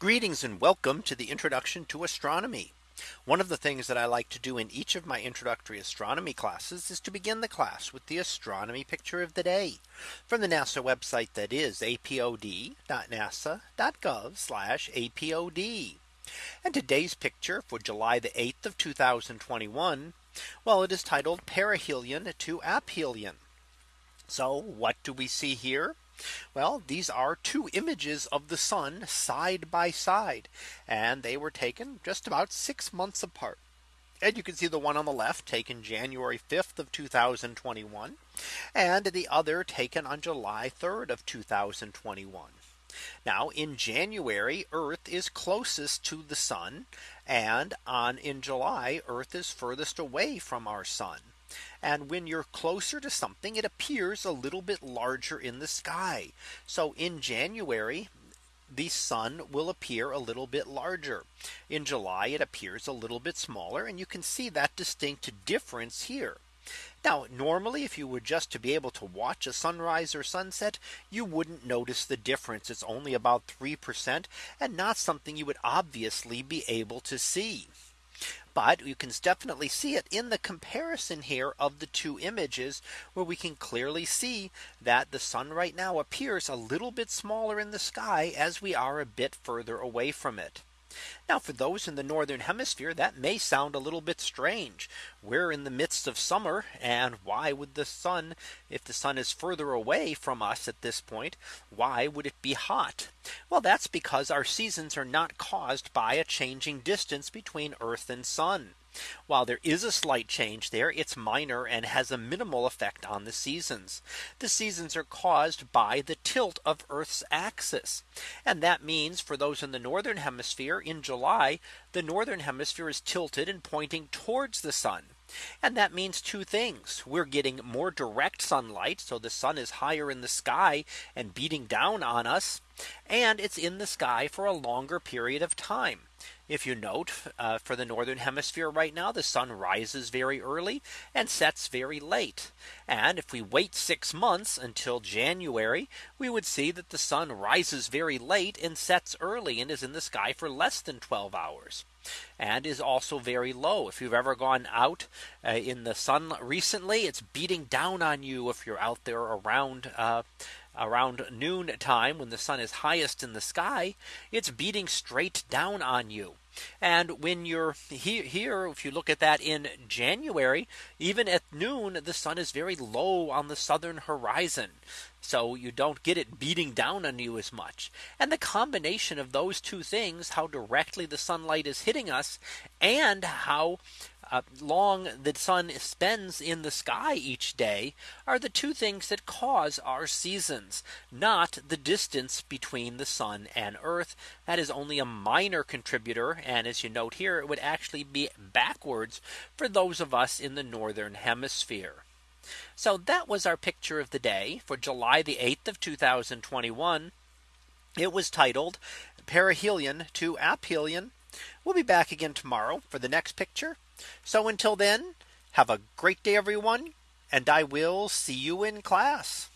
Greetings and welcome to the introduction to astronomy. One of the things that I like to do in each of my introductory astronomy classes is to begin the class with the astronomy picture of the day from the NASA website that is apod.nasa.gov apod. And today's picture for July the 8th of 2021. Well, it is titled perihelion to aphelion. So what do we see here? Well, these are two images of the sun side by side, and they were taken just about six months apart. And you can see the one on the left taken January 5th of 2021 and the other taken on July 3rd of 2021. Now in January Earth is closest to the sun and on in July Earth is furthest away from our sun. And when you're closer to something, it appears a little bit larger in the sky. So in January, the sun will appear a little bit larger. In July, it appears a little bit smaller. And you can see that distinct difference here. Now, normally, if you were just to be able to watch a sunrise or sunset, you wouldn't notice the difference. It's only about 3% and not something you would obviously be able to see. But you can definitely see it in the comparison here of the two images where we can clearly see that the sun right now appears a little bit smaller in the sky as we are a bit further away from it. Now for those in the northern hemisphere that may sound a little bit strange. We're in the midst of summer and why would the sun if the sun is further away from us at this point why would it be hot? Well that's because our seasons are not caused by a changing distance between Earth and sun. While there is a slight change there, it's minor and has a minimal effect on the seasons. The seasons are caused by the tilt of Earth's axis. And that means for those in the northern hemisphere in July, the northern hemisphere is tilted and pointing towards the sun. And that means two things. We're getting more direct sunlight. So the sun is higher in the sky and beating down on us. And it's in the sky for a longer period of time. If you note uh, for the northern hemisphere right now, the sun rises very early and sets very late. And if we wait six months until January, we would see that the sun rises very late and sets early and is in the sky for less than 12 hours and is also very low. If you've ever gone out uh, in the sun recently, it's beating down on you if you're out there around uh, around noon time when the sun is highest in the sky, it's beating straight down on you. And when you're here, here, if you look at that in January, even at noon, the sun is very low on the southern horizon. So you don't get it beating down on you as much. And the combination of those two things, how directly the sunlight is hitting us and how Uh, long the sun spends in the sky each day are the two things that cause our seasons, not the distance between the sun and earth. That is only a minor contributor. And as you note here, it would actually be backwards for those of us in the northern hemisphere. So that was our picture of the day for July the 8th of 2021. It was titled Perihelion to Aphelion. We'll be back again tomorrow for the next picture. So until then, have a great day, everyone, and I will see you in class.